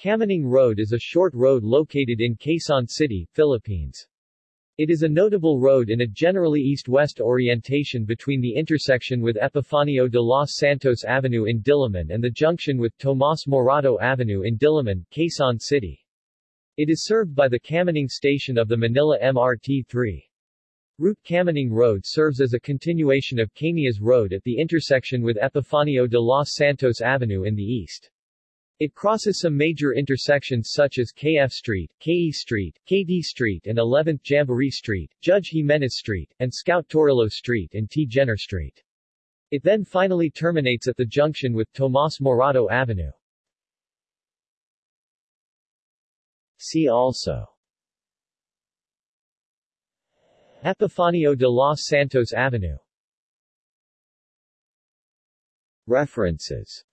Kamuning Road is a short road located in Quezon City, Philippines. It is a notable road in a generally east-west orientation between the intersection with Epifanio de los Santos Avenue in Diliman and the junction with Tomas Morato Avenue in Diliman, Quezon City. It is served by the Kamuning station of the Manila MRT-3. Route Kamuning Road serves as a continuation of Kamias Road at the intersection with Epifanio de los Santos Avenue in the east. It crosses some major intersections such as KF Street, KE Street, KD Street and 11th Jamboree Street, Judge Jimenez Street, and Scout Torillo Street and T. Gener Street. It then finally terminates at the junction with Tomas Morato Avenue. See also Epifanio de los Santos Avenue References